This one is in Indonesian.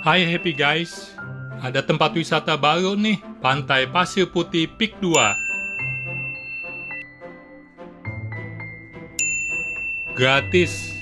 Hai happy guys, ada tempat wisata baru nih, Pantai Pasir Putih Peak 2. Gratis,